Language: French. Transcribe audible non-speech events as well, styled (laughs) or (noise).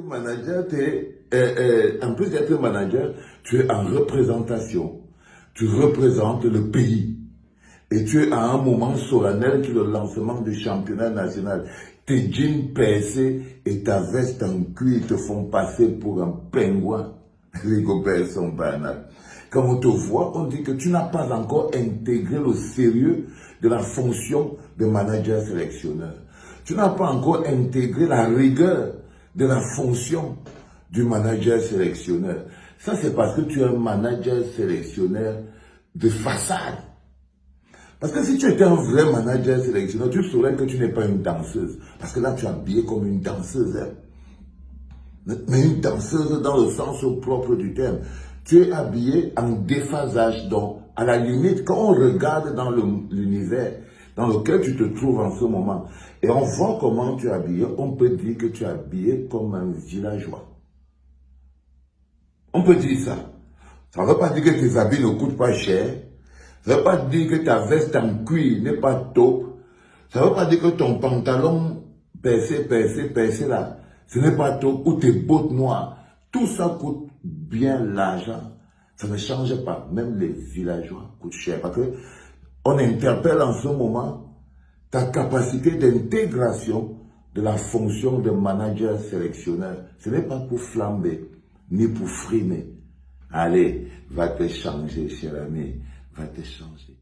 manager, es, euh, euh, en plus d'être manager, tu es en représentation. Tu représentes le pays. Et tu es à un moment solennel qui est le lancement du championnat national. Tes jeans percés et ta veste en cuir te font passer pour un pingouin. (laughs) Les copains sont. Quand on te voit, on dit que tu n'as pas encore intégré le sérieux de la fonction de manager sélectionneur. Tu n'as pas encore intégré la rigueur de la fonction du manager sélectionneur. Ça, c'est parce que tu es un manager sélectionneur de façade. Parce que si tu étais un vrai manager sélectionneur, tu saurais que tu n'es pas une danseuse. Parce que là, tu es habillé comme une danseuse. Hein. Mais une danseuse dans le sens propre du terme. Tu es habillé en déphasage. Donc, à la limite, quand on regarde dans l'univers dans lequel tu te trouves en ce moment, et on voit comment tu es habillé, on peut dire que tu es habillé comme un villageois. On peut dire ça. Ça ne veut pas dire que tes habits ne coûtent pas cher. Ça ne veut pas dire que ta veste en cuir n'est pas top. Ça ne veut pas dire que ton pantalon percé, percé, percé là, ce n'est pas top. Ou tes bottes noires. Tout ça coûte bien l'argent. Ça ne change pas. Même les villageois coûtent cher. Parce que on interpelle en ce moment ta capacité d'intégration de la fonction de manager sélectionneur. Ce n'est pas pour flamber, ni pour frimer. Allez, va te changer, cher ami, va te changer.